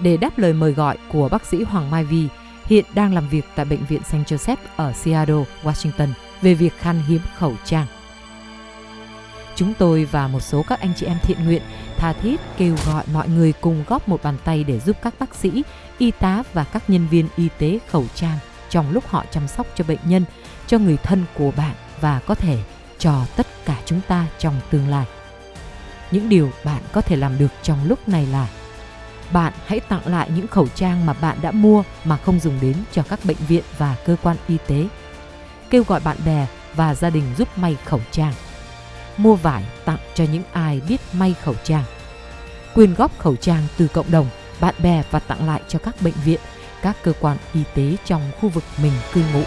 để đáp lời mời gọi của bác sĩ Hoàng Mai Vi, hiện đang làm việc tại Bệnh viện St. Joseph ở Seattle, Washington về việc khan hiếm khẩu trang. Chúng tôi và một số các anh chị em thiện nguyện tha thiết kêu gọi mọi người cùng góp một bàn tay để giúp các bác sĩ, y tá và các nhân viên y tế khẩu trang trong lúc họ chăm sóc cho bệnh nhân, cho người thân của bạn và có thể cho tất cả chúng ta trong tương lai. Những điều bạn có thể làm được trong lúc này là bạn hãy tặng lại những khẩu trang mà bạn đã mua mà không dùng đến cho các bệnh viện và cơ quan y tế. Kêu gọi bạn bè và gia đình giúp may khẩu trang. Mua vải tặng cho những ai biết may khẩu trang. Quyên góp khẩu trang từ cộng đồng, bạn bè và tặng lại cho các bệnh viện, các cơ quan y tế trong khu vực mình cư ngụ.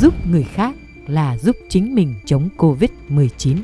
giúp người khác là giúp chính mình chống Covid-19.